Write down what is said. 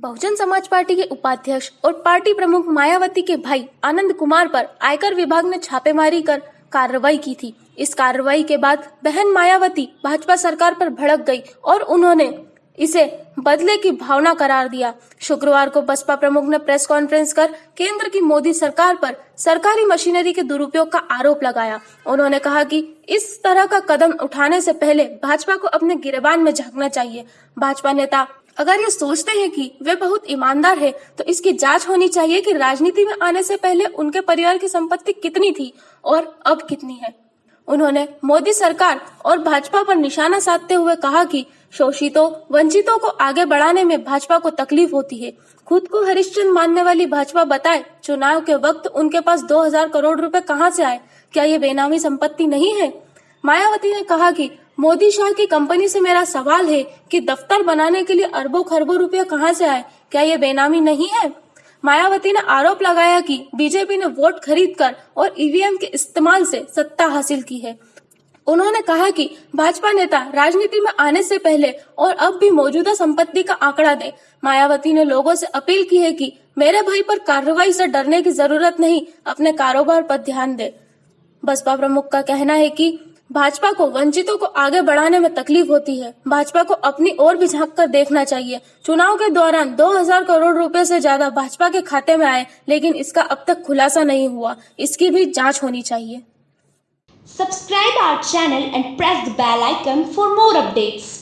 Bahujan Samaj party के उपाध्यक्ष और पार्टी प्रमुख मायावती के भाई आनंद कुमार पर आयकर विभाग ने छापेमारी कर कार्रवाई की थी। इस कार्रवाई के बाद बहन मायावती भाजपा सरकार पर भड़क गई और उन्होंने इसे बदले की भावना करार दिया। शुक्रवार को बसपा प्रमुख ने प्रेस कॉन्फ्रेंस कर केंद्र की मोदी सरकार पर सरकारी मशीनरी के दुरुपयोग का आरोप लगाया। उन्होंने कहा कि इस तरह का कदम उठाने से पहले भाजपा को अपने गिरबान में झांकना चाहिए। भाजपा नेता अगर ये सोचते हैं कि वे बहुत ईमानदार है तो इसकी जाँच होनी चाहिए कि राजनीति में आने से पहले उनके परिवार की संपत्ति कितनी थी और अब कितनी है। उन्होंने मोदी सरकार और भाजपा पर निशाना साधते हुए कहा कि शोषितों, वंचितों को आगे बढ़ाने में भाजपा को तकलीफ़ होती है। खुद को हरिश्चंद्र मानने वाली भाजपा बताए, चुनाव के वक्त उनके पास 2000 करोड़ रुपए कहाँ से आए? क्या ये बेनामी संपत्ति नहीं है? मायावती ने कहा कि मोदी शाह की कंपनी से मेरा सवाल है कि दफ्तर बनाने के लिए अरबों खरबों रुपए कहाँ से आए? क्या ये बेनामी नहीं है? मायावती ने आरोप लगाया कि बीजेपी ने वोट खरीदकर और ईवीएम के इस्तेमाल से सत्ता हासिल की है। उन्होंने कहा कि भाजपा नेता राजनीति में आने से पहले और अब भी मौजूदा संपत्ति का आंकड़ा दे। मायावती ने लोगों से अपील की है कि मेरे भाई पर कार्रवाई से डरने की ज़रूरत नहीं, अपने कारोबार पर ध्यान दे। बसपा प्रमुख का कहना है कि भाजपा को वंचितों को आगे बढ़ाने में तकलीफ़ होती है। भाजपा को अपनी ओर भी झाँक कर देखना चाहिए। चुनाव के दौरान 2000 करोड़ रुपए से ज़्यादा भाजपा के खाते में आए, लेकिन इसका अब तक खुलासा नहीं हुआ। इसकी भी जाँच होनी चाहिए। Subscribe our channel and press the bell icon for more updates.